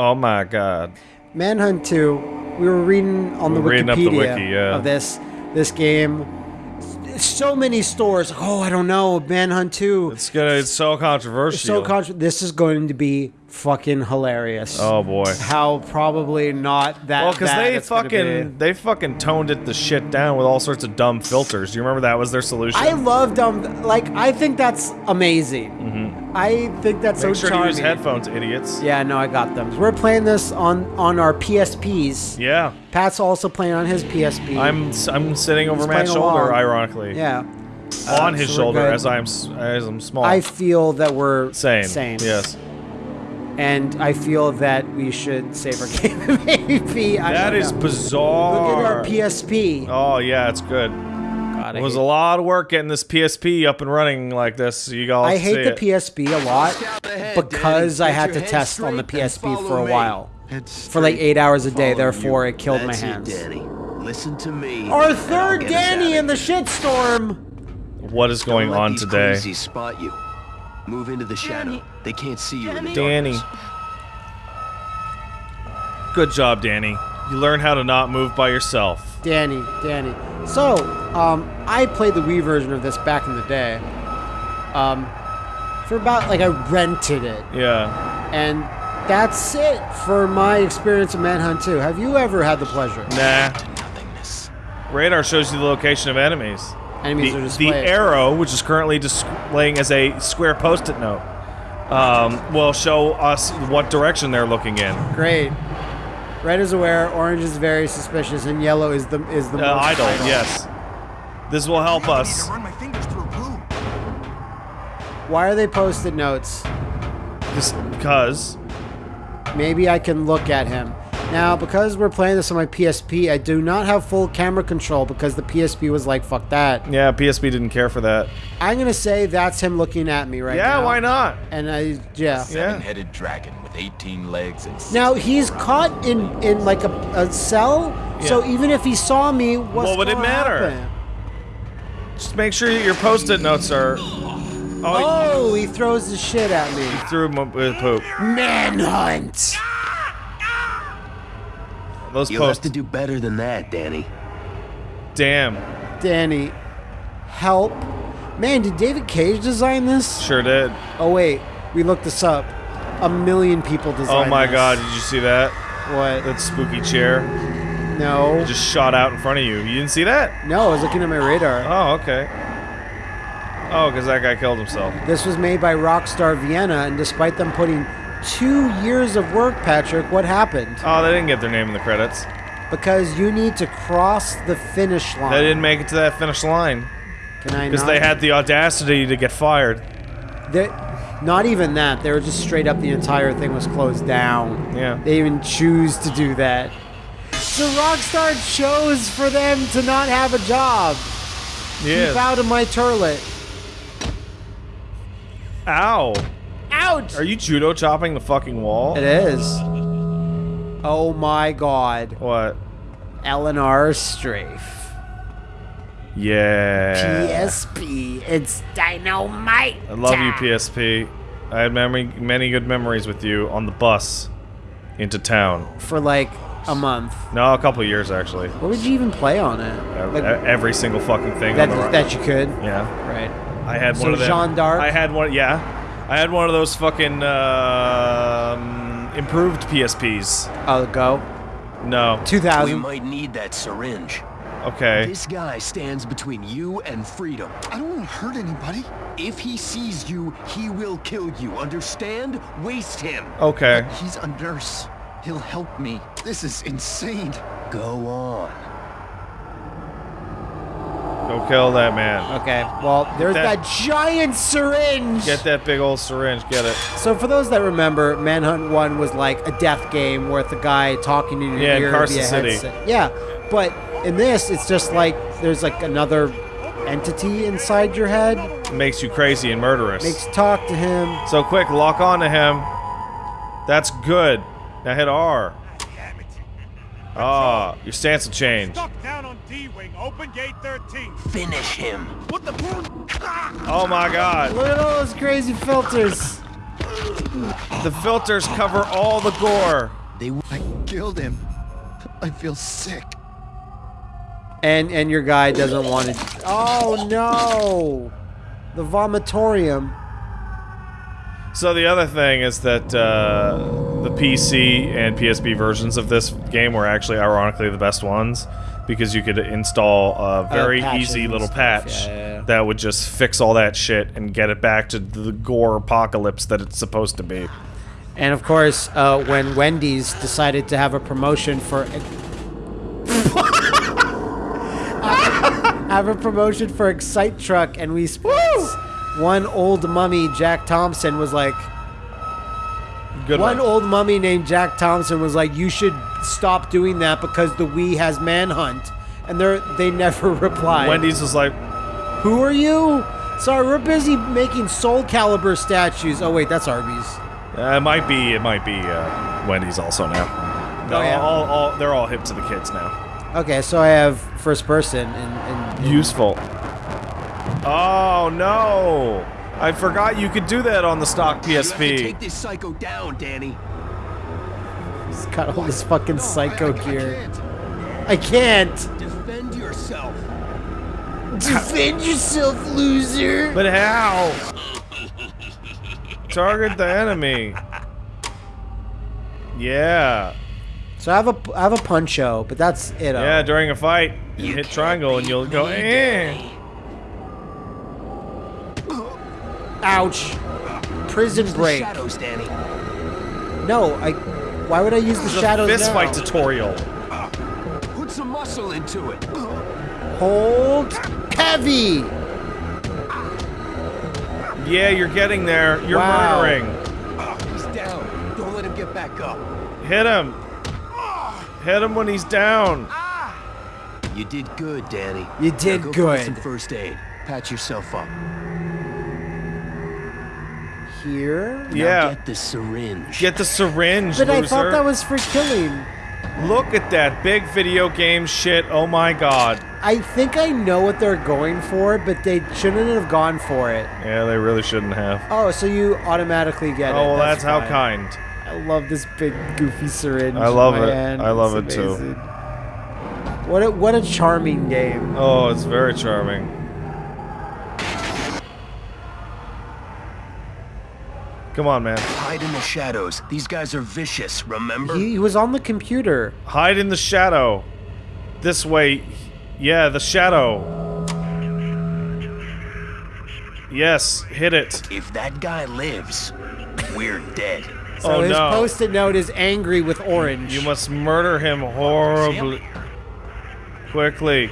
Oh my god. Manhunt 2, we were reading on the We're reading up the Wikipedia wiki, yeah. of this this game. So many stores. Oh, I don't know. Manhunt 2. It's gonna. It's so controversial. so contra- This is going to be fucking hilarious. Oh boy. How probably not that. Well, because they it's gonna be. fucking they fucking toned it the shit down with all sorts of dumb filters. Do you remember that was their solution? I love dumb. Like I think that's amazing. I think that's. Make so sure charming. to use headphones, idiots. Yeah, no, I got them. We're playing this on on our PSPs. Yeah. Pat's also playing on his PSP. I'm I'm sitting over He's Matt's shoulder, along. ironically. yeah. On Uh, his so shoulder as I'm as I'm small. I feel that we're same. Same. Yes. And I feel that we should save our game. Maybe. I That know. bizarre. Look at our PSP. Oh yeah, it's good. God, It was a lot of work getting this PSP up and running like this. You all I hate the it. PSP a lot Scout ahead, because Danny. I had to test on the PSP for a me. while. For like eight hours a day, therefore you. it killed my hands. It, Danny. Listen to me. Our third Danny in the shitstorm. What is going on today? crazies spot you. Move into the shadow. They can't see you in the Danny. Good job, Danny. You learn how to not move by yourself. Danny, Danny. So, um, I played the Wii version of this back in the day. Um, for about like I rented it, Yeah. and that's it for my experience of Manhunt 2. Have you ever had the pleasure? Nah. Nothingness. Radar shows you the location of enemies. Enemies the, are the arrow, which is currently displaying as a square post-it note, um, will show us what direction they're looking in. Great. Red is aware, orange is very suspicious, and yellow is the is the Uh, most idle, yes. This will help I us. to run my fingers through glue. Why are they post-it notes? Just because. Maybe I can look at him. Now, because we're playing this on my PSP, I do not have full camera control because the PSP was like, fuck that. Yeah, PSP didn't care for that. I'm gonna say that's him looking at me right yeah, now. why not? And I, yeah. Seven-headed dragon with 18 legs and Now he's caught in in like a, a cell, so even if he saw me, what's What would it gonna matter? happen? Just make sure your post-it notes are. Oh, Oh, he throws the shit at me. he threw him with poop. Manhunt. Those You'll have to do better than that, Danny. Damn. Danny, help. Man, did David Cage design this? Sure did. Oh wait, we looked this up. A million people designed Oh my this. god, did you see that? What? That spooky chair No. just shot out in front of you. You didn't see that? No, I was looking at my radar. Oh, okay. Oh, because that guy killed himself. This was made by Rockstar Vienna, and despite them putting two years of work, Patrick, what happened? Oh, they didn't get their name in the credits. Because you need to cross the finish line. They didn't make it to that finish line Can I because they had the audacity to get fired. They- not even that. They were just straight up. The entire thing was closed down. Yeah. They even choose to do that. So Rockstar chose for them to not have a job. Keep Yeah. out of my turlet. Ow. Ouch! Are you judo chopping the fucking wall? It is. Oh my god. What? Eleanor Strafe. Yeah. PSP. It's dynamite. I love you, PSP. I had memory, many good memories with you on the bus into town. For like a month. No, a couple years actually. What would you even play on it? Ev- Like, Every single fucking thing. that, on the that you could? yeah. Right. I had So one of them. Jeanne d'Arc? I had one. Yeah, I had one of those fucking um, improved PSPs. I'll go. No. Two thousand. We 2000. might need that syringe. Okay. This guy stands between you and freedom. I don't want to hurt anybody. If he sees you, he will kill you. Understand? Waste him. Okay. He's a nurse. He'll help me. This is insane. Go on. Go kill that man. Okay. Well, there's That- that, giant syringe. Get that big old syringe. Get it. So for those that remember, Manhunt One was like a death game with a guy talking to your Yeah, ear Carcer City. headset. Yeah, but in this, it's just like there's like another entity inside your head. It makes you crazy and murderous. Makes you talk to him. so quick, lock on to him. That's good. Now hit R. Ah, your stance will change. Stuck down on D-Wing, open gate 13. Finish him. What the? Oh my god. Look at all those crazy filters. The filters cover all the gore. They I killed him. I feel sick. And and your guy doesn't want it. Oh no! The vomitorium. So the other thing is that uh, the PC and PSP versions of this game were actually, ironically, the best ones because you could install a very patches easy little patch yeah, yeah, yeah. that would just fix all that shit and get it back to the gore apocalypse that it's supposed to be. And of course, uh, when Wendy's decided to have a promotion for have a promotion for Excite Truck, and we spent one old mummy, Jack Thompson, was like Good one one. old mummy named Jack Thompson was like, "You should stop doing that because the Wii has Manhunt," and they they never replied. Wendy's was like, who are you? Sorry, we're busy making Soulcalibur statues. Oh wait, that's Arby's. uh, it might be, it might be uh, Wendy's also now. No, Oh, yeah? all, all, they're all hip to the kids now. Okay, so I have first person and, and Useful. Oh no! I forgot you could do that on the stock You have to PSP. take this psycho down, Danny. he's got all this fucking No, I- psycho I, I gear. can't. I can't. Defend yourself. Defend yourself, loser. But how? Target the enemy. Yeah. So I have a I have a puncho, but that's it. Yeah, during a fight, you hit triangle and you'll go, eh. Ouch. Prison Use the break. shadows, Danny. No, I. Why would I use the It's a shadows fist now? fight tutorial. Put some muscle into it. Hold heavy. Yeah, you're getting there. You're Wow. murdering. He's down. Don't let him get back up. Hit him. Hit him when he's down. Ah. You did good, Danny. You Now did go good. Find some first aid. Patch yourself up. Here. Now Yeah. Get the syringe. Get the syringe, But I thought that was for killing. Look at that big video game shit. Oh my god. I think I know what they're going for, but they shouldn't have gone for it. Yeah, they really shouldn't have. Oh, so you automatically get oh, it. Oh, well, that's, how kind. I love this big goofy syringe. I love in my it. hand. I love It's it, too. What a what a charming game. Oh, it's very charming. Come on, man. Hide in the shadows. These guys are vicious, remember? He, he was on the computer. Hide in the shadow. This way. Yeah, the shadow. Yes, hit it. If that guy lives, we're dead. So oh his no. post-it note is angry with orange. You must murder him horribly. Quickly.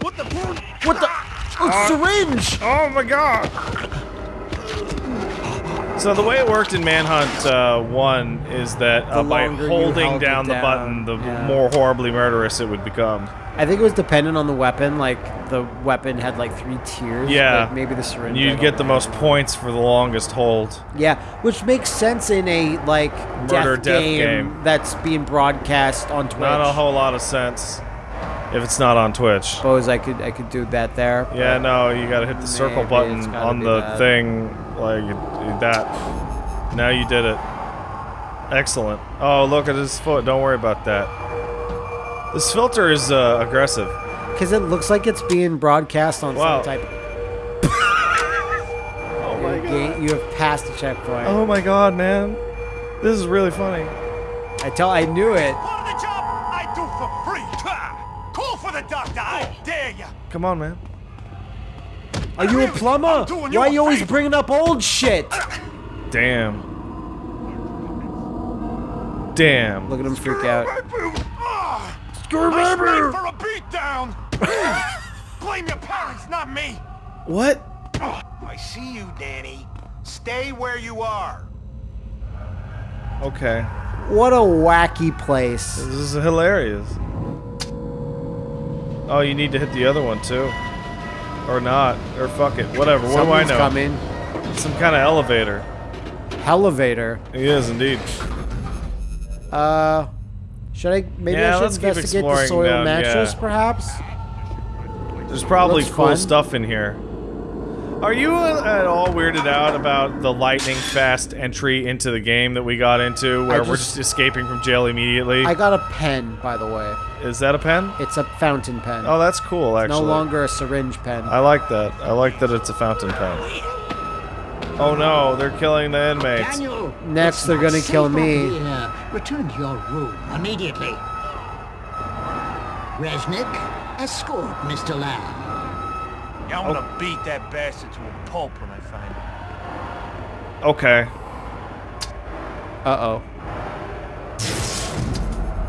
What the? what the? Ah! Oh, syringe! Oh my god! So the way it worked in Manhunt uh, 1 is that uh, by holding down the down, button, the yeah. more horribly murderous it would become. I think it was dependent on the weapon. Like the weapon had like three tiers. Yeah. but maybe the syringe. You'd get the know. most points for the longest hold. Yeah, which makes sense in a like Murder death, death game, game. that's being broadcast on Twitch. Not a whole lot of sense if it's not on Twitch. Suppose I could I could do that there. Yeah, no, you gotta hit the circle button on the that. thing, like that. Now you did it. Excellent. Oh, look at his foot. Don't worry about that. This filter is uh, aggressive. Because it looks like it's being broadcast on Wow. some type. Oh my Ga- You have passed the checkpoint. Oh my god, man. This is really funny. I tell I knew it. Part of the job I do for free. Call for the doctor. I dare you. Come on, man. Are you a plumber? You Why are you always favor. bringing up old shit? Damn. Damn. Look at him freak out. Ah! Screw I sprayed for a beatdown. Blame your parents, not me. What? I see you, Danny. Stay where you are. Okay. What a wacky place. This is hilarious. Oh, you need to hit the other one too. Or not. Or fuck it. Whatever. What Someone's do I know? coming. Some kind of elevator. Elevator. He is indeed. Uh, should I? Maybe Yeah, I should investigate the soil down, mattress, yeah. perhaps. There's probably Looks cool fun. stuff in here. Are you at all weirded out about the lightning fast entry into the game that we got into, where we're just- just escaping from jail immediately? I got a pen, by the way. Is that a pen? It's a fountain pen. Oh, that's cool. Actually, no longer a syringe pen. I like that. I like that it's a fountain pen. Oh no, they're killing the inmates. Daniel! Next, it's they're not gonna safe kill me. here. Return to your room immediately. Resnick, escort Mr. Lamb. Yeah, I'm gonna oh. beat that bastard to a pulp when I find him. Okay. Uh-oh.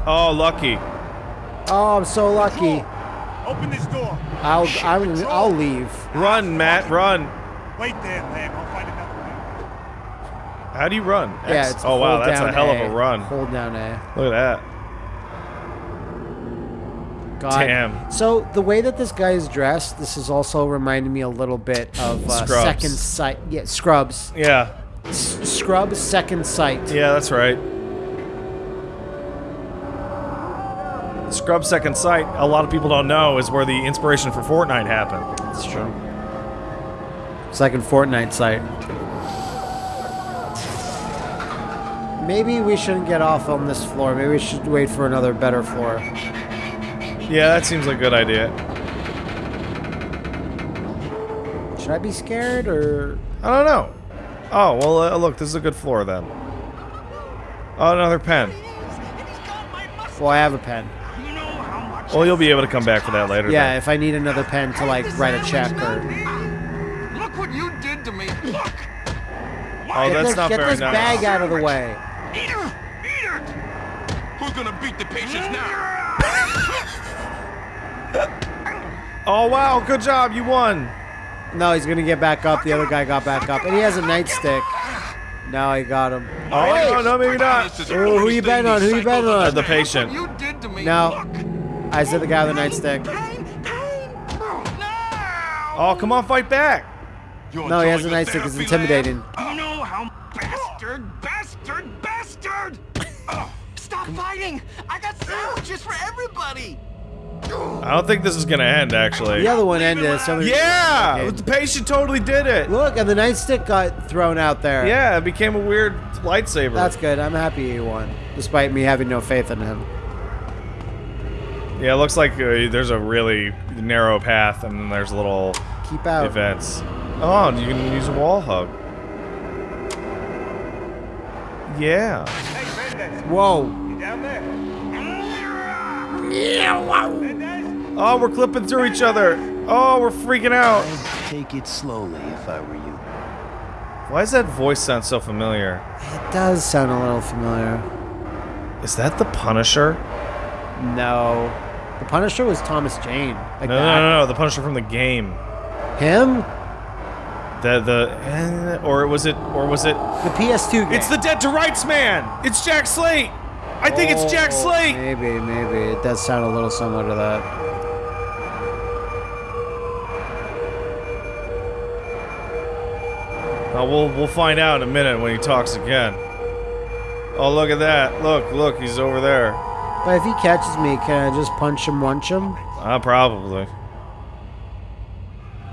Oh, lucky. Oh, I'm so lucky. Open this door. I'll I'm, I'll leave. Run, Matt, run. Wait there, Lamb. I'll find another way. How do you run? Yeah, X. it's oh wow, that's a hell A. of a run. Hold down A. Look at that. God. Damn. So the way that this guy is dressed, this is also reminding me a little bit of uh, Scrubs. Second Sight. Yeah, Scrubs. Yeah. S- Scrubs Second Sight. Yeah, that's right. Scrub Second Sight, a lot of people don't know, is where the inspiration for Fortnite happened. That's true. Second Fortnite site. Maybe we shouldn't get off on this floor. Maybe we should wait for another better floor. Yeah, that seems like a good idea. Should I be scared or? I don't know. Oh, well, uh, look, this is a good floor then. Oh, another pen. Well, I have a pen. Well, you'll be able to come back for that later. Yeah, then. if I need another pen to like write a check or. Look what you did to me. Look. Oh, Get that's this, not get very this nice. bag out of the way. Who's gonna beat the patients now? Oh, wow, good job, you won. No, he's gonna get back up. The other guy got back up, and he has a nightstick. Now he got him. Oh, no, no, maybe not. Ooh, who you betting on? Who you betting on? the patient. You I said the guy with the nightstick. Oh, come on, fight back. No, he has a nightstick. It's intimidating. You know how bastard, bastard, bastard! Stop fighting! I got sandwiches for everybody! I don't think this is gonna end, actually. The other one ended. So Yeah, Okay. the patient totally did it. Look, and the nightstick got thrown out there. Yeah, it became a weird lightsaber. That's good. I'm happy he won, despite me having no faith in him. Yeah, it looks like uh, there's a really narrow path, and then there's little Keep out. events. Oh, you can use a wall hug. Yeah. Whoa. you down there? Mendez? Oh, we're clipping through each other. Oh, we're freaking out. Take it slowly if I were you. Why does that voice sound so familiar? It does sound a little familiar. Is that the Punisher? No. The Punisher was Thomas Jane. Like No, no, no, no, the Punisher from the game. Him? The the eh, or was it or was it? The PS2 game. It's the Dead to Rights man. It's Jack Slate. I think it's Jack Oh, Slate. Maybe, maybe. It does sound a little similar to that. Oh, we'll we'll find out in a minute when he talks again. Oh, look at that! Look, look, he's over there. But if he catches me, can I just punch him, once him? Uh, probably.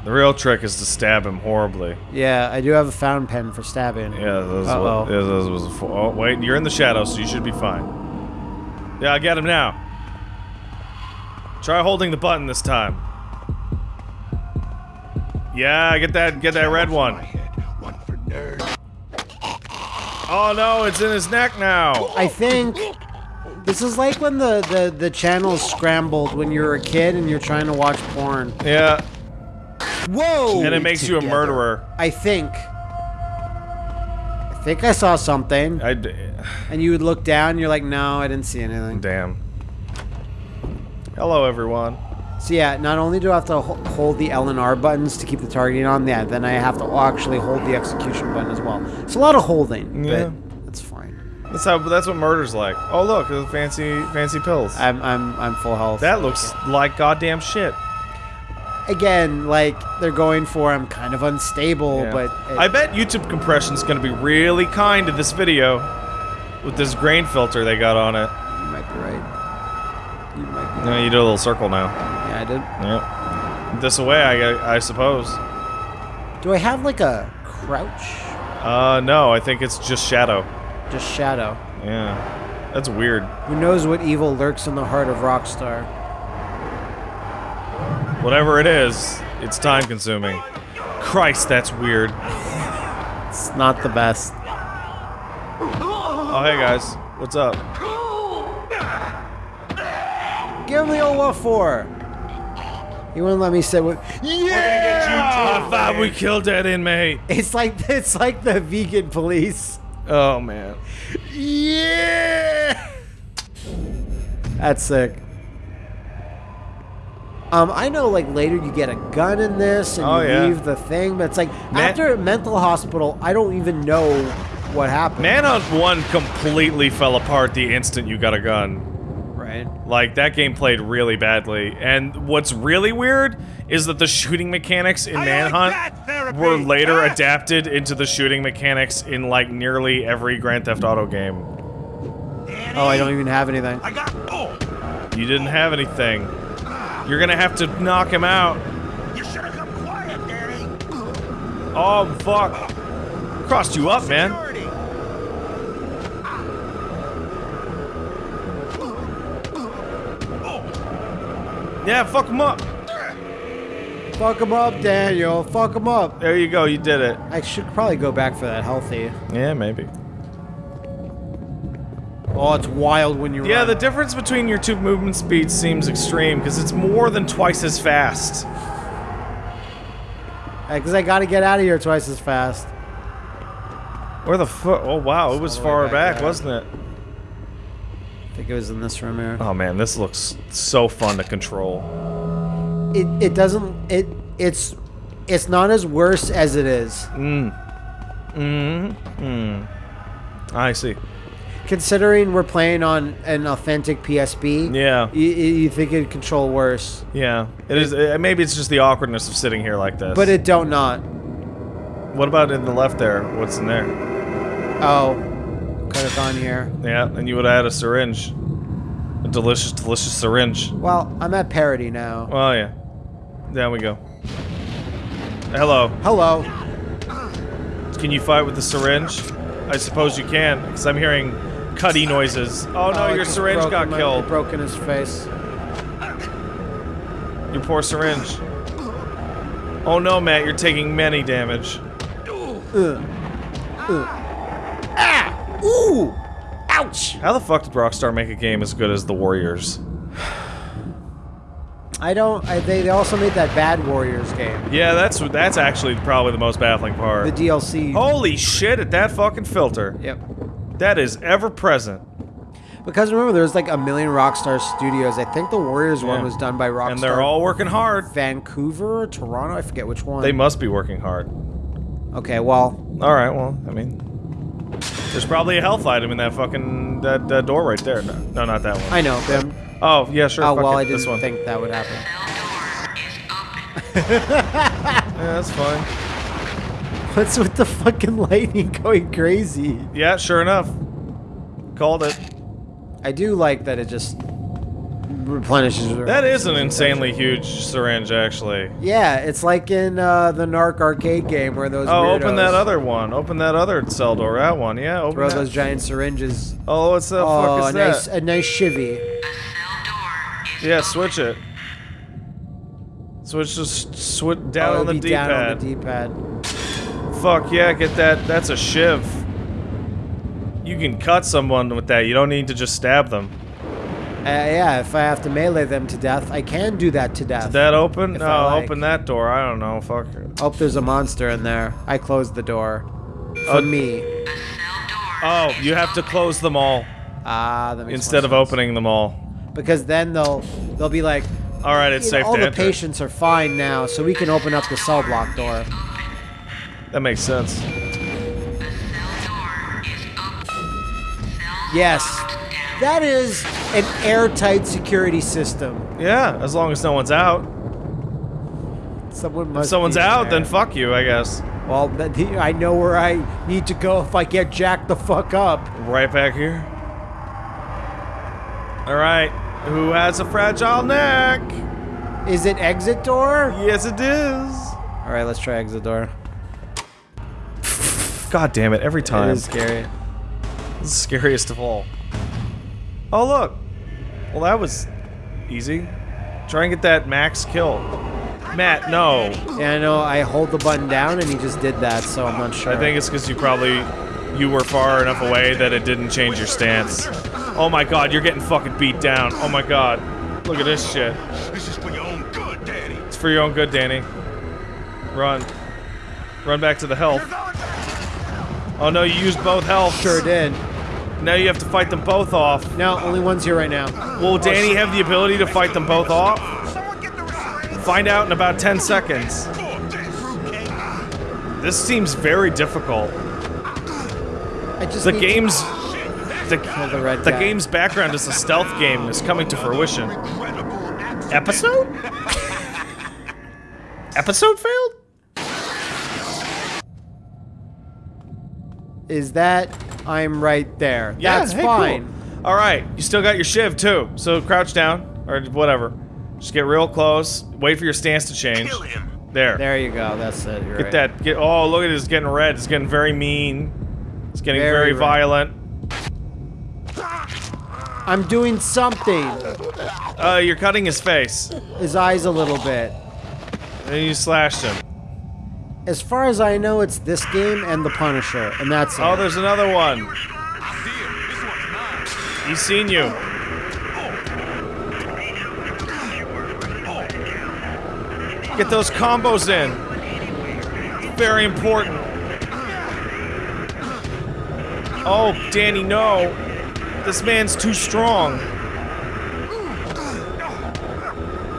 The real trick is to stab him horribly. Yeah, I do have a fountain pen for stabbing. Yeah, was Uh-oh. what. Yeah, was. a fo- Oh, wait, you're in the shadow, so you should be fine. Yeah, I get him now. Try holding the button this time. Yeah, get that, get that red one. One. Oh no, it's in his neck now. I think this is like when the, the, the channel scrambled when you're a kid and you're trying to watch porn. Yeah, Whoa! and it makes you a murderer. I think. I think I saw something. I d- And you would look down and you're like, no, I didn't see anything. damn. Hello, everyone. So yeah, not only do I have to hold the L and R buttons to keep the targeting on, yeah, then I have to actually hold the execution button as well. It's a lot of holding, Yeah. but that's how. That's what murder's like. Oh look, fancy, fancy pills. I'm I'm I'm full health. That looks like goddamn shit. again like they're going for I'm kind of unstable, Yeah. but it- I bet YouTube compression's gonna be really kind to this video with this grain filter they got on it. you might be right. You might be. No, you do a little circle now. Yeah, I did. Yep. This away, I, I suppose. Do I have like a crouch? Uh, no, I think it's just shadow. Just shadow. Yeah. That's weird. Who knows what evil lurks in the heart of Rockstar? Whatever it is, it's time consuming. Christ, that's weird. It's not the best. Oh, hey guys. What's up? Give him the old what for? He wouldn't let me sit with. Yeah! I thought we killed that inmate. It's like it's like the vegan police. Oh, man. Yeah. That's sick. Um, I know like later you get a gun in this and Oh, you yeah. leave the thing, but it's like Man- after mental hospital, I don't even know what happened. Manhunt 1 completely fell apart the instant you got a gun. Right. Like, that game played really badly. And what's really weird is that the shooting mechanics in Manhunt were later adapted into the shooting mechanics in, like, nearly every Grand Theft Auto game. Oh, I don't even have anything. I got. Oh, You didn't have anything. You're gonna have to knock him out. you should have come quiet, Danny. Oh, fuck. Crossed you up, man. Ah. Oh. Yeah, fuck him up. Fuck him up, Daniel. Fuck him up. There you go, you did it. I should probably go back for that healthy. Yeah, maybe. Oh, it's wild when you Yeah, run. the difference between your two movement speeds seems extreme because it's more than twice as fast. Because I gotta get out of here twice as fast. Where the fuck? Oh wow, it was all the way far back back, wasn't it? I think it was in this room here. Oh man, this looks so fun to control. It it doesn't it it's it's not as worse as it is. Mm. Mm. Mm. I see. Considering we're playing on an authentic PSP. Yeah. You, you think it'd control worse, Yeah. It is. Uh, maybe it's just the awkwardness of sitting here like this. but it don't not. What about in the left there? What's in there? Oh, could have gone here. Yeah, and you would have had a syringe. A delicious, delicious syringe. Well, I'm at parody now. Oh yeah. There we go. Hello. Hello. Can you fight with the syringe? I suppose you can, because I'm hearing cutty noises. Oh no, Oh, your syringe broke got killed. it broke in his face. Your poor syringe. Oh no, Matt, you're taking many damage. Ah! Ooh! Ouch! How the fuck did Rockstar make a game as good as The Warriors? I don't. I, they, they also made that Bad Warriors game. Yeah, that's that's actually probably the most baffling part. The DLC. Holy shit at that fucking filter. Yep. That is ever present. Because remember, there's like a million Rockstar studios. I think the Warriors one was done by Rockstar. And they're all working hard. Vancouver or Toronto. I forget which one. They must be working hard. Okay, well, Alright, well, I mean. There's probably a health item in that fucking that, that door right there. No, no, not that one. I know. But Oh, yeah, sure. oh well, it, I this didn't one. think that would happen. Yeah, that's fine. What's with the fucking lightning going crazy? Yeah, sure enough. Called it. I do like that it just replenishes. That is an insanely huge syringe, actually. Yeah, it's like in uh, the Narc arcade game where those. Oh, open that other one. Open that other cell door. That one. Yeah, open Throw that. those giant syringes. Oh, what's the oh, fuck a is nice, a nice chivy. Yeah, switch it. Switch just switch down Oh, on the down on the D-pad. Fuck yeah, get that. That's a shiv. You can cut someone with that. You don't need to just stab them. Uh, yeah, if I have to melee them to death, I can do that to death. Is that open? No, like. open that door. I don't know. Fuck it. Oh, there's a monster in there. I closed the door. For Oh. me. Oh, you have to close them all Ah, that makes instead of sense. opening them all. Because then they'll they'll be like, All right, it's "You know, safe all the enter. patients are fine now, so we can open up the cell block door. That makes sense. Yes, that is an airtight security system. Yeah, as long as no one's out. Someone must. If someone's out, there. then fuck you, I guess. Well, I know where I need to go if I get jacked the fuck up. Right back here. All right, who has a fragile neck? Is it exit door? Yes, it is. All right, let's try exit door. God damn it, every time. is scary. This is scariest of all. Oh, look. Well, that was easy. Try and get that max kill. Matt, no. Yeah, I know. I hold the button down, and he just did that, so I'm not sure. I think it's because you probably you were far enough away that it didn't change your stance. Oh my god, you're getting fucking beat down. Oh my god. Look at this shit. This is for your own good, Danny. It's for your own good, Danny. Run. Run back to the health. Oh no, you used both health. sure did. Now you have to fight them both off. No, only one's here right now. Will Danny have the ability to fight them both off? Someone get the restraints. Find out in about 10 seconds. This seems very difficult. I just The game's the, kill the red the game's background is a stealth game is coming to fruition. Episode? Episode failed? is that I'm right there. That's hey, cool. fine. All right, you still got your shiv too. So crouch down or whatever. Just get real close. Wait for your stance to change. Kill him. There. There you go. That's it. You're Get right. that. Get. Oh, look at it. It's getting red. It's getting very mean. It's getting Very very, red. violent. I'm doing something. Uh, you're cutting his face. His eyes a little bit. And you slashed him. As far as I know, it's this game and The Punisher, and that's Oh, it. there's another one. I see him. This one's mine. He's seen you. Get those combos in. Very important. Oh, Danny, no. This man's too strong.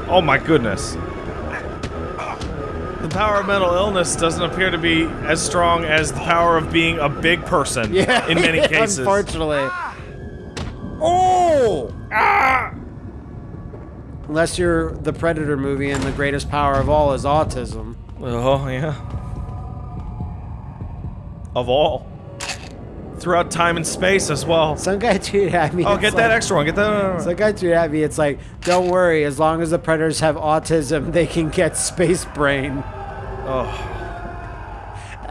Oh my goodness. The power of mental illness doesn't appear to be as strong as the power of being a big person yeah, in many cases. Unfortunately. Oh! Ah! Unless you're the Predator movie and the greatest power of all is autism. Oh, yeah. Of all. Throughout time and space as well. Some guy tweeted at me. Oh, get that extra one. Get that. Some guy tweeted at me. It's like, don't worry. As long as the predators have autism, they can get space brain. Oh,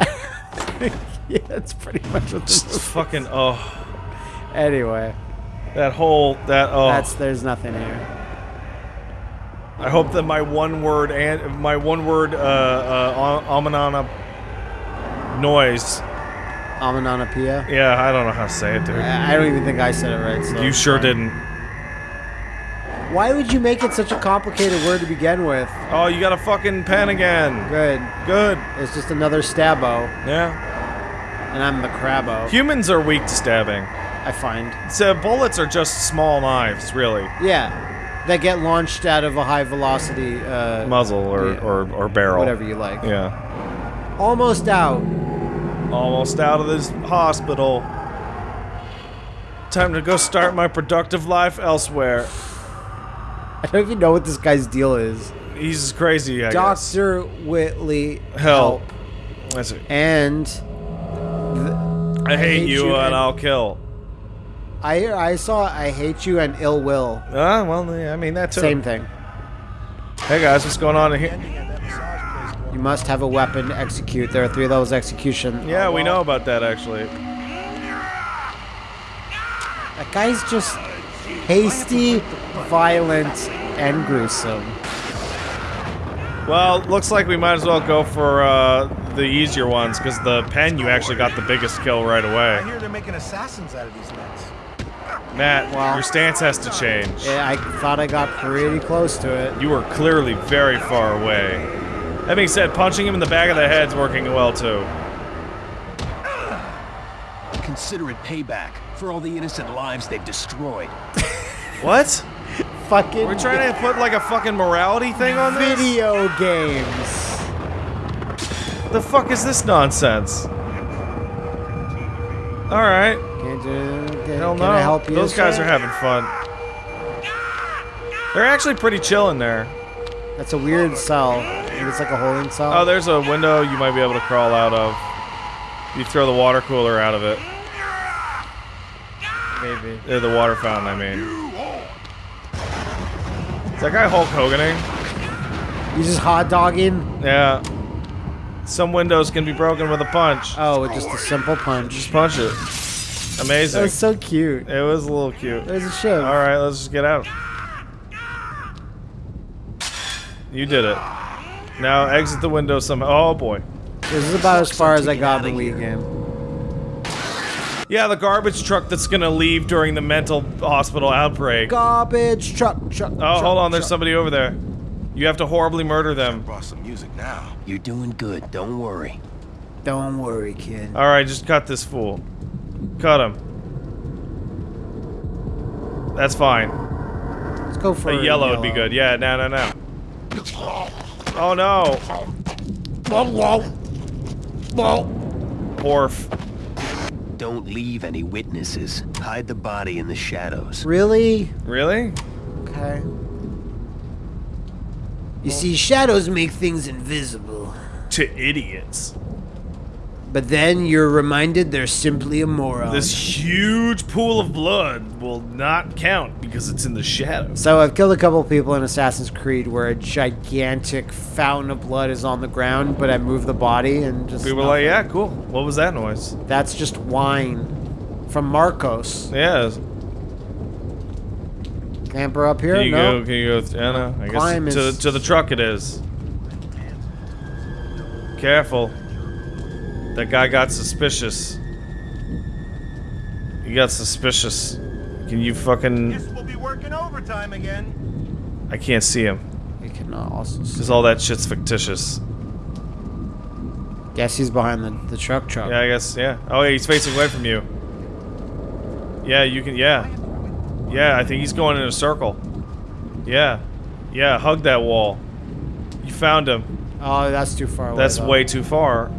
yeah, that's pretty much what this just is. fucking. Oh, Anyway, that whole. That. Oh. that's there's nothing here. I hope that my one word and my one word uh, uh, Amanana noise. Amananapia. Yeah, I don't know how to say it, dude. I I don't even think I said it right. So You sure fine. didn't. Why would you make it such a complicated word to begin with? Oh, you got a fucking pen again. Good. Good. It's just another stabbo, Yeah. and I'm the crabbo. Humans are weak to stabbing. I find. So bullets are just small knives, really. Yeah, that get launched out of a high velocity uh, Muzzle or, Yeah. or, or barrel. whatever you like. Yeah. Almost out. Almost out of this hospital. Time to go start my productive life elsewhere. I don't even know what this guy's deal is. He's crazy, I guess. Doctor Whitley Help. That's it. and I hate, hate you, you and and- I'll kill. I I saw I hate you and ill will. Ah, well, I mean, that too. Same thing. Hey guys, what's going on in here? You must have a weapon to execute. There are three levels of execution. Yeah, we know about that actually. That guy's just hasty, violent, and gruesome. Well, looks like we might as well go for uh, the easier ones because the pen you actually got the biggest kill right away. I away. hear they're making assassins out of these nuts. Matt, Wow. your stance has to change. Yeah, I thought I got pretty close to it. You were clearly very far away. That being said, punching him in the back of the head's working well too. Consider it payback for all the innocent lives they've destroyed. What? Fucking We're trying to put like a fucking morality thing on this? video games. The fuck is this nonsense? Alright. Can't do. Can, Hell can no. I help you? Those guys sir? are having fun. They're actually pretty chill in there. That's a weird cell. Maybe it's like a holding cell. Oh, there's a window you might be able to crawl out of. You throw the water cooler out of it. maybe. Uh, the water fountain, I mean. Is that guy Hulk Hoganing? He's just hot dogging. Yeah. Some windows can be broken with a punch. Oh, with just a simple punch. Just punch it. Amazing. That was so cute. it was a little cute. It was a show. All right, let's just get out. You did it. Now exit the window somehow. Oh boy. This is about as far as I got in the Wii game. Yeah, the garbage truck that's gonna leave during the mental hospital outbreak. Garbage truck, truck. Oh, hold on, there's somebody over there. You have to horribly murder them. Brought some music now. You're doing good, don't worry. Don't worry, kid. All right, just cut this fool. Cut him. That's fine. Let's go for A yellow would be good. Yeah, no, no, no. Oh no. Whoa, whoa! Whoa! Orf. Don't leave any witnesses. Hide the body in the shadows. Really? Really? Okay. You see, shadows make things invisible. To idiots. But then you're reminded they're simply a moron. This huge pool of blood will not count because it's in the shadows. So I've killed a couple people in Assassin's Creed where a gigantic fountain of blood is on the ground, but I move the body and just People are like, yeah, cool. What was that noise? that's just wine from Marcos. Yeah. Camper up here? Can you no. go? Can you go? Yeah, no. I Climb guess is- to to the truck it is. Careful. That guy got suspicious. He got suspicious. Can you fucking? Guess we'll be working overtime again. I can't see him. You can uh, also see. Cause all that shit's fictitious. Guess he's behind the, the truck truck. Yeah, I guess. Yeah. Oh, yeah, he's facing away from you. Yeah, you can. Yeah. Yeah, I think he's going in a circle. Yeah. Yeah, hug that wall. You found him. Oh, that's too far away. That's though. way too far.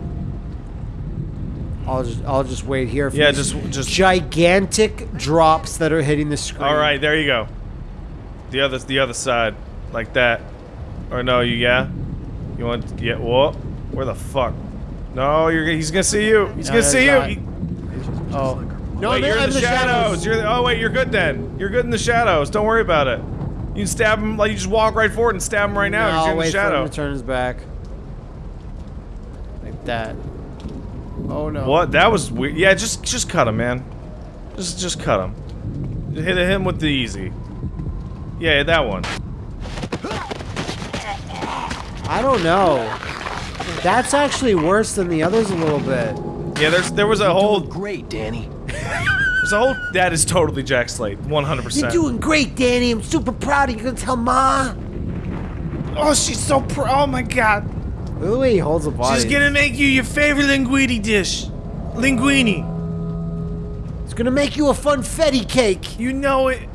I'll just I'll just wait here for Yeah, these just just. gigantic drops that are hitting the screen. All right, there you go. The other, the other side, like that. Or no, you yeah. You want yeah? What? Where the fuck? No, you're he's gonna see you. He's No, gonna see you. there's He- Oh. No, wait, you're in I'm the, shadows. You're the, oh wait, you're good then. You're good in the shadows. Don't worry about it. You can stab him like you just walk right forward and stab him right now. No, you're I'll in the wait for shadow. him to turn his back. Like that. Oh no. What? That was weird. Yeah, just just cut him, man. Just just cut him. Hit him with the easy. Yeah, that one. I don't know. That's actually worse than the others a little bit. Yeah, there's there was a whole Great, Danny. there's a whole that is totally Jack Slate, 100%. You're doing great, Danny. I'm super proud of you. Gonna tell Ma. Oh, she's so pro. Oh my god. Look at the way he holds the body. She's gonna make you your favorite linguine dish. Linguini. It's gonna make you a funfetti cake. You know it.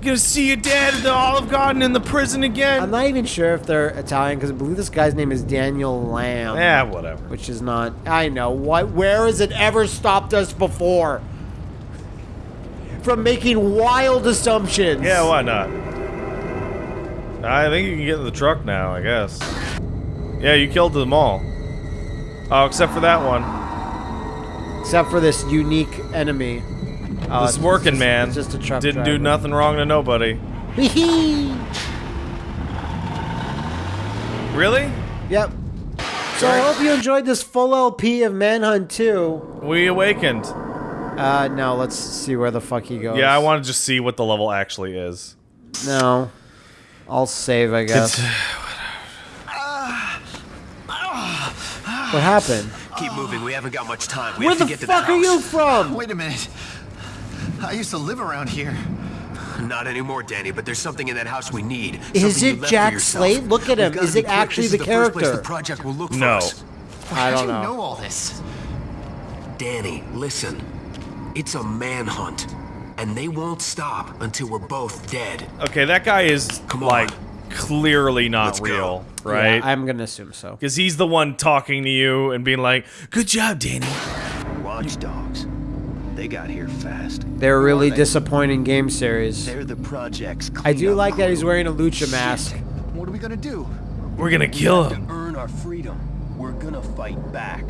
Gonna see your dad at the Olive Garden in the prison again. I'm not even sure if they're Italian because I believe this guy's name is Daniel Lamb. Yeah, whatever. Which is not. I know. What? Where has it ever stopped us before? From making wild assumptions. Yeah, why not? I think you can get in the truck now, I guess. Yeah, you killed them all. Oh, except for that one. Except for this unique enemy. Oh, this working just- man it's just a truck didn't do nothing wrong to nobody. Really? Yep. So I hope you enjoyed this full LP of Manhunt 2. We awakened. Uh, no, let's see where the fuck he goes. Yeah, I want to just see what the level actually is. No. I'll save, I guess. what happened? Keep moving. We haven't got much time. We Where have to the get to fuck the are you from? Wait a minute. I used to live around here. Not anymore, Danny. But there's something in that house we need. Is Something it Jack. Slate? Look at him. Is it quick. actually This the is first place character? the project will look for No. us. I How'd don't you know. know all this? Danny, listen. It's a manhunt, and they won't stop until we're both dead. Okay, that guy is Come on. like clearly not Let's go. real, Yeah, right? I'm gonna assume so. Because he's the one talking to you and being like, "Good job, Danny." Watchdogs. They got here fast. They're a really disappointing game series. They're the project's I do cleanup like that he's wearing a lucha mask. What are we gonna do? We're gonna kill To him. earn our freedom, we're gonna fight back.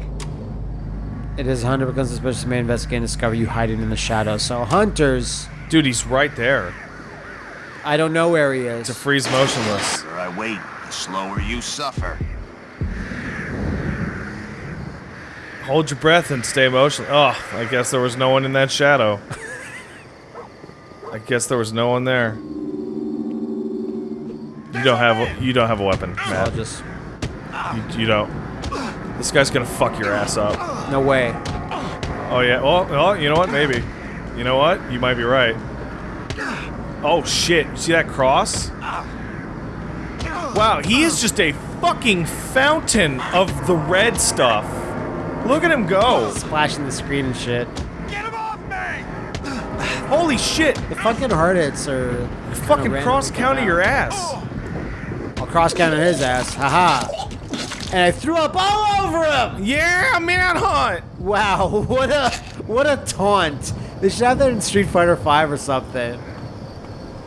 It is Hunter becomes suspicious may investigate and discover you hiding in the shadows. So hunters, Dude, he's right there. I don't know where he is. To freeze motionless. The I wait, the slower you suffer. Hold your breath and stay motionless. Oh, I guess there was no one in that shadow. I guess there was no one there. You don't have a, you don't have a weapon, I'll just... You, you don't. This guy's gonna fuck your ass up. No way. Oh yeah. Well, well, you know what? Maybe. You know what? You might be right. Oh shit! You see that cross? Wow, he is just a fucking fountain of the red stuff. Look at him go! Splashing the screen and shit. Get him off me! Holy shit! The fucking hard hits are... Fucking cross counter your ass. I'll cross counter his ass. Haha. And I threw up all over him! Yeah, manhunt. Wow, what a what a taunt. They should have that in Street Fighter 5 or something.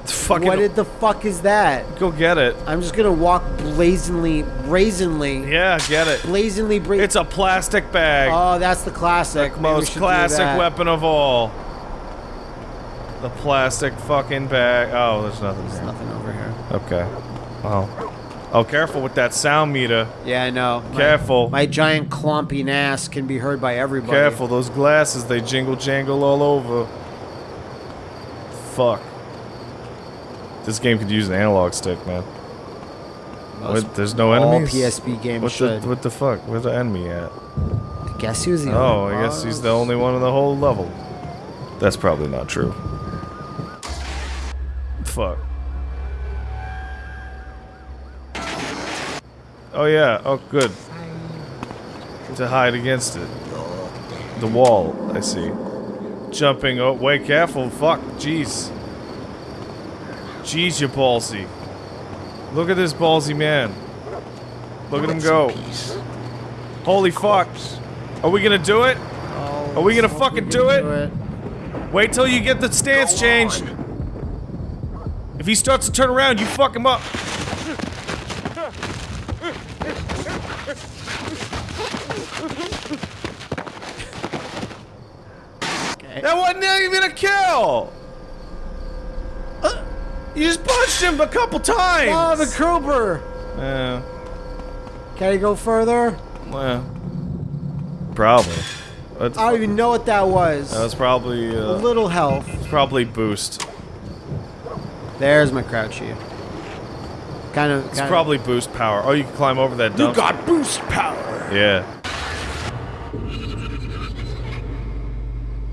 Fucking. What did the fuck is that? go get it. I'm just gonna walk blazingly, brazenly, Yeah, get it. blazingly bra- It's a plastic bag. Oh, that's the classic. We Most classic weapon of all. The plastic fucking bag. Oh, there's nothing. There's there. nothing over here. Okay. Oh. Oh, careful with that sound meter. Yeah, I know. Careful. My, giant clompy ass can be heard by everybody. Careful, those glasses, they jingle jangle all over. Fuck. This game could use an analog stick, man. What, there's no all enemies? PSP games what should. The, what the fuck? Where's the enemy at? I guess he was the Oh, I guess he's the only one in the whole level. That's probably not true. Fuck. Oh yeah, oh good. To hide against it. The wall, I see. Jumping, oh, wait, careful, fuck, jeez. Jeez, you ballsy. Look at this ballsy man. Look at him go. Holy fuck. Are we gonna do it? Oh, Are we gonna fucking do it? Wait till you get the stance changed. If he starts to turn around, you fuck him up. That wasn't even a kill. Uh, you just punched him a couple times. Oh, the Krober! Yeah, Can I go further? well, probably. That's, I don't even know what that was. that was probably a uh, little health. probably boost. There's my crouchy. Kind of. It's probably boost power. Oh, you can climb over that dump. got boost power. Yeah.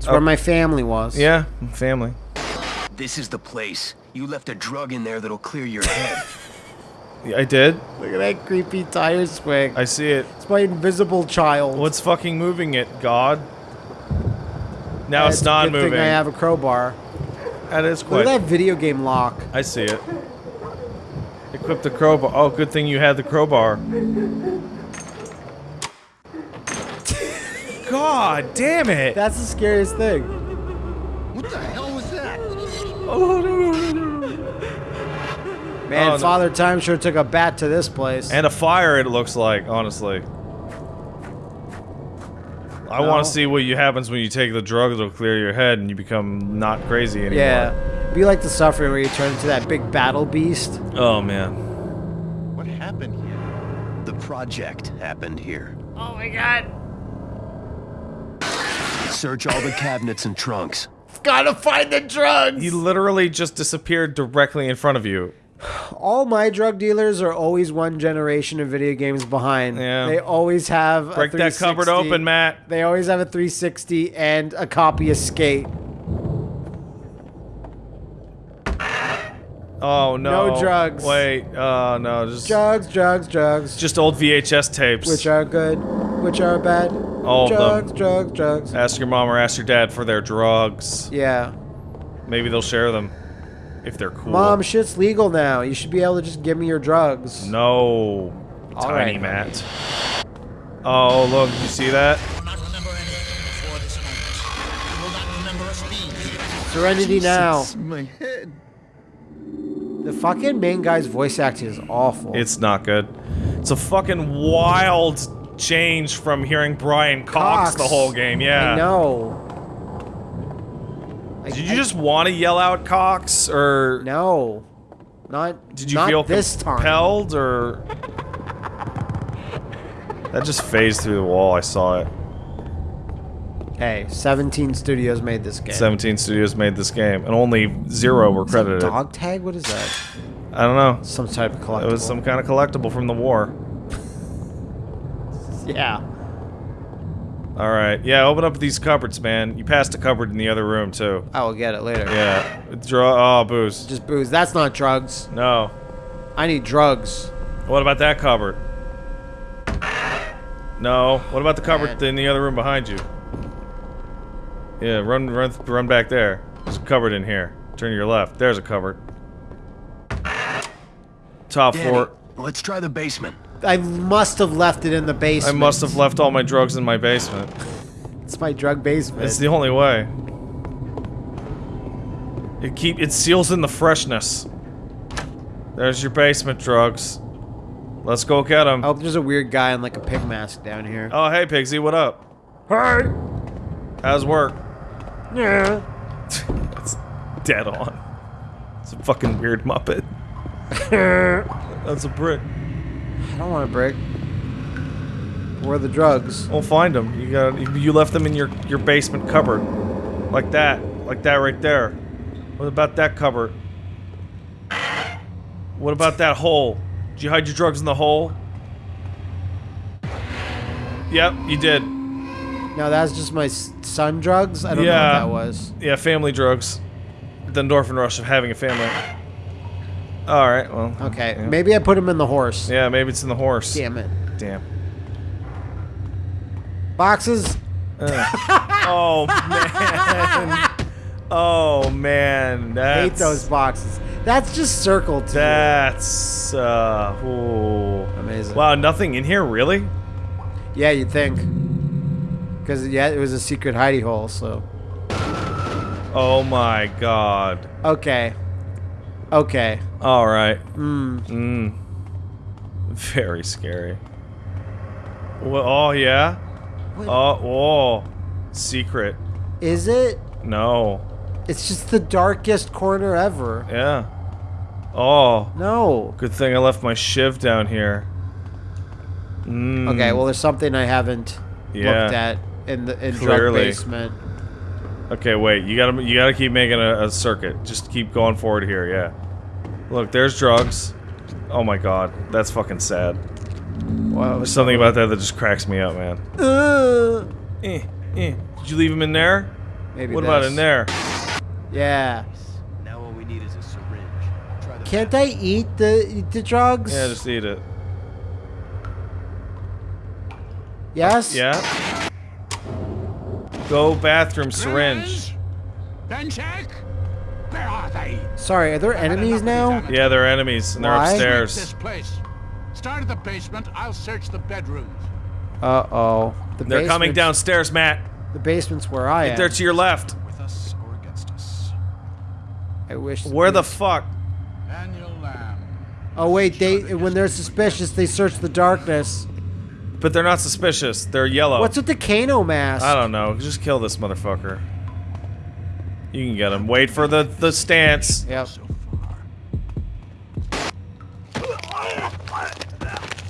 It's where oh. my family was. Yeah, family. This is the place. You left a drug in there that'll clear your head. Yeah, I did. Look at that creepy tire swing. I see it. It's my invisible child. What's fucking moving it, God? Now Yeah, it's a not good moving. Thing I have a crowbar. That is Look quite. at that video game lock. I see it. Equip the crowbar. Oh, good thing you had the crowbar. God damn it! That's the scariest thing. What the hell was that? Man, Oh, no. Father Time sure took a bat to this place. And a fire, it looks like, honestly. I want to see what you happens when you take the drug that'll clear your head and you become not crazy anymore. yeah. Be like the suffering where you turn into that big battle beast. Oh man. What happened here? the project happened here. Oh my god. Search all the cabinets and trunks. Gotta find the drugs! He literally just disappeared directly in front of you. All my drug dealers are always one generation of video games behind. Yeah. They always have a Break that cupboard open, Matt. They always have a 360 and a copy of Skate. Oh no. No drugs. Wait. Oh no. Just Drugs, drugs, drugs. just old VHS tapes. Which are good, which are bad. All of them. drugs, drugs, drugs. Ask your mom or ask your dad for their drugs. Yeah. Maybe they'll share them. If they're cool. Mom, shit's legal now. You should be able to just give me your drugs. No. All Tiny right, Matt. Oh, look. You see that? will not remember anything before this moment. You will not remember us being here. Serenity now. My head. The fucking main guy's voice acting is awful. It's not good. It's a fucking wild change from hearing Brian Cox, Cox. the whole game. Yeah. I know. Did you I- just want to yell out Cox, or No. Not. did you not feel this time? compelled, or that just phased through the wall? I saw it. Hey, 17 studios made this game. 17 studios made this game, and only zero were Is that credited. dog tag? What is that? I don't know. Some type of collectible. It was some kind of collectible from the war. Yeah. All right. Yeah, open up these cupboards, man. You passed a cupboard in the other room too. I will get it later. Yeah. Draw. Oh, booze. Just booze. That's not drugs. No. I need drugs. What about that cupboard? No. What about the cupboard Man. in the other room behind you? Yeah, run, run, run back there. There's a cupboard in here. Turn to your left. There's a cupboard. Top Danny, floor. let's try the basement. I must have left it in the basement. I must have left all my drugs in my basement. It's my drug basement. It's the only way. It keep it seals in the freshness. There's your basement drugs. Let's go get them. oh, there's a weird guy in like a pig mask down here. Oh, hey, Piggsy, what up? Hey. How's work? Yeah. It's dead on. It's a fucking weird Muppet. That's a brick. I don't want to break. Where are the drugs? We'll find them. You got. You left them in your your basement cupboard, like that, like that right there. What about that cupboard? What about that hole? Did you hide your drugs in the hole? Yep, you did. No, that's just my son drugs. I don't know what that was. Yeah, family drugs. The endorphin rush of having a family. All right. Well. Okay, Yeah. maybe I put him in the horse. Yeah, maybe it's in the horse. Damn it. Damn. Boxes. Oh man. Oh man. That's, Hate those boxes. That's just circled to That's uh. Ooh. Amazing. Wow, nothing in here, really? Yeah, you'd think. Because yeah, it was a secret hidey hole. So Oh my god. okay, okay. All right. Hmm. Mm. Very scary. Well, oh yeah. Oh, oh. Secret. Is it? No. It's just the darkest corner ever. Yeah. Oh. No. Good thing I left my shiv down here. Mm. Okay, well, there's something I haven't Yeah. looked at in the in drug basement. Okay, wait. You gotta you gotta keep making a, a circuit. Just keep going forward here. Yeah. Look, there's drugs. Oh my god, that's fucking sad. Wow. There's something about that that just cracks me up, man. Uh, Eh, eh. Did you leave him in there? maybe. What about in there? Yeah. Now all we need is a syringe. Try Can't I eat the eat the drugs? Yeah, just eat it. yes. Yeah. Go bathroom syringe. Benchek? Where are they? Sorry, are there enemies now? Yeah, they're enemies and they're Why? This upstairs. place. Start at the basement. I'll search the bedrooms. Uh oh. The They're coming downstairs, Matt. The basement's where I am. They're to your left. With us or against us. I wish. Where the fuck? Daniel Lamb. Oh wait, they when they're suspicious, they search the darkness. But they're not suspicious. They're yellow. What's with the Kano mask? I don't know. Just kill this motherfucker. You can get him. Wait for the the stance. Yep.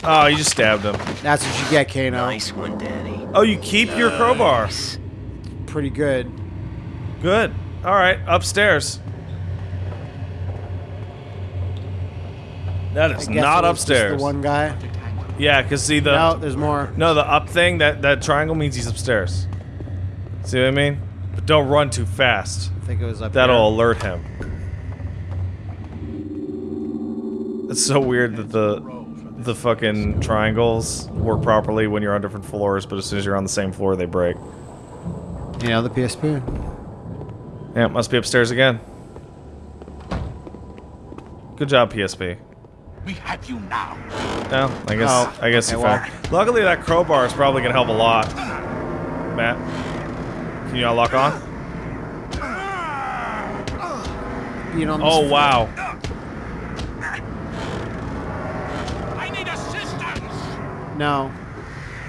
Oh, you just stabbed him. That's what you get, Kano. Nice one, Danny. Oh, you keep your crowbar. Pretty good. Good. All right, upstairs. That I is guess not it just upstairs. The one guy. Yeah, cause see the No, there's more. no the up thing that that triangle means he's upstairs. See what I mean? But don't run too fast. I think it was up That'll here. alert him. It's so weird that the the fucking triangles work properly when you're on different floors, but as soon as you're on the same floor, they break. Yeah, the PSP. Yeah, it must be upstairs again. Good job, PSP. We have you now. Well, I guess Oh, I guess okay, you well. found. Luckily, that crowbar is probably gonna help a lot. Matt, can you not lock on? Being on Oh this- wow! I need assistance. No.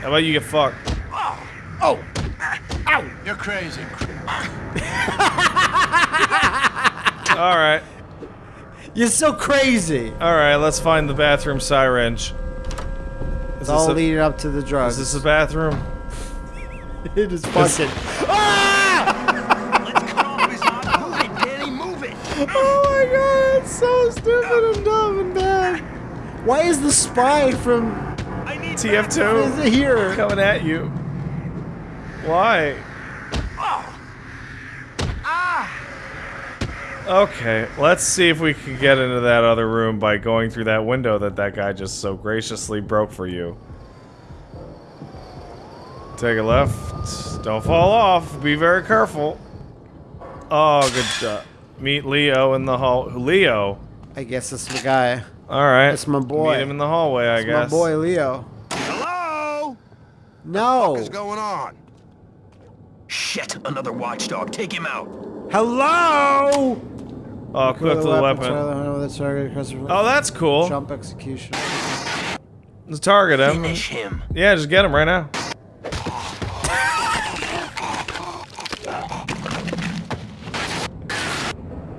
How about you get fucked? Oh, oh ow! You're crazy. All right, you're so crazy. All right, let's find the bathroom syringe. Is it's all a, leading up to the drugs. Is this a bathroom? it is fucking. Ah! Let's Danny, move it. Oh my god, it's so stupid and dumb and bad. Why is the spy from TF2 is here coming at you? Why? Okay, let's see if we can get into that other room by going through that window that that guy just so graciously broke for you. Take a left. Don't fall off. Be very careful. Oh, good job. Meet Leo in the hall. Leo? I guess it's the guy. Alright. That's my boy. Meet him in the hallway, I It's my boy Leo. Hello? No. What's going on? Shit, another watchdog. Take him out. Hello. Oh, clip to the weapon. Oh, Oh, that's cool. Jump execution. Let's target him. Finish him. Yeah, just get him right now.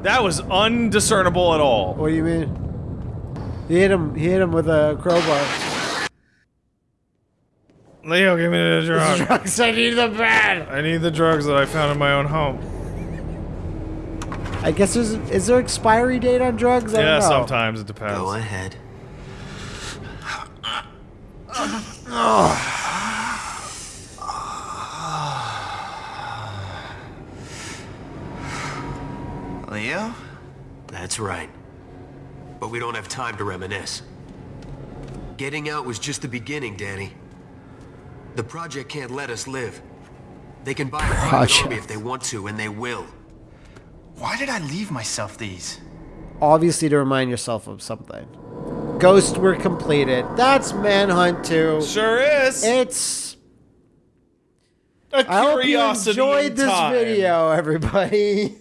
That was undiscernible at all. What do you mean? He hit him. He hit him with a crowbar. Leo, give me the drug. Drugs. I need the bad. I need the drugs that I found in my own home. I guess there's. Is there expiry date on drugs? I Yeah, don't know. sometimes it depends. Go ahead. Leo? That's right. But we don't have time to reminisce. Getting out was just the beginning, Danny. The project can't let us live. They can buy a private army if they want to, and they will. Why did I leave myself these? Obviously, to remind yourself of something. Ghosts were completed. That's Manhunt 2. Sure is. It's. a I hope you curiosity enjoyed in this time. video, everybody.